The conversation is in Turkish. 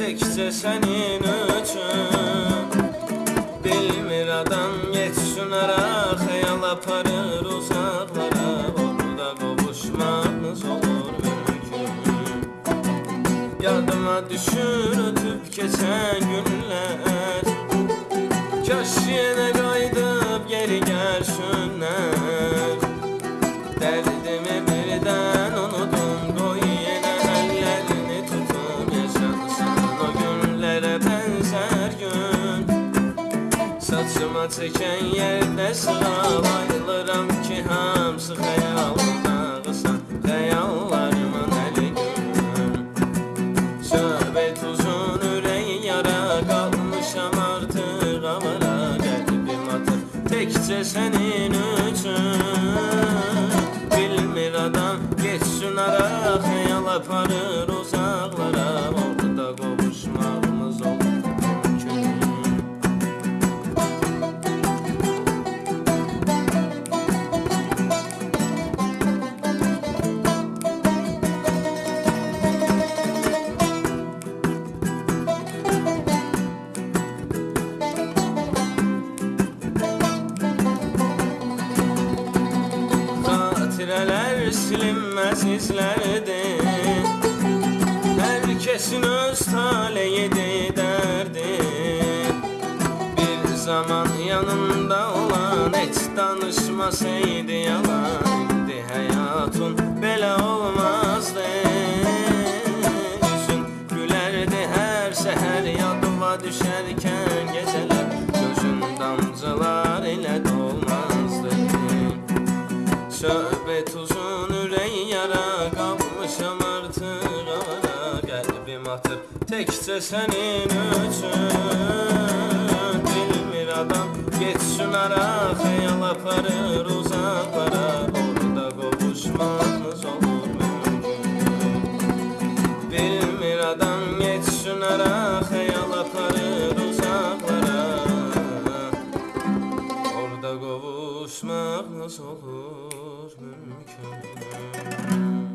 təkcə sənin üçün. Bilmir adam geçsin ara Xəyal aparır uzaqlara Orada qovuşmağımız olur mümkün. Yadıma düşür ötüb keçən günlər Kaş yenə Saçıma çəkən yerdə sığa Bayılıram ki hamısı xəyalımda qısa Xəyallarımın əli gün Söhbət uzun ürək yara Qalmışam artıq avara Qəlbim atır təkcə sənin üçün. Bilmir adam geçsin ara Xəyal aparır uzaqlara İzlərdir Hər kəsin öz taleyidir dərdi Bir zaman yanında olan heç danışmasaydı yalan İndi həyatın belə olmazdı. Üzün gülərdi hər səhər yadıma düşərkən gecələr Şöbet uzun üreği yara Kalmışım artık ara Kalbim atır tekse senin üçün. Dilmir adam geçsin ara Hayal aparır uzaklara Orada kavuşmamız olur mümkün Bilmir adam geçsin ara Hayal kavuşmak nasıl olur mümkün.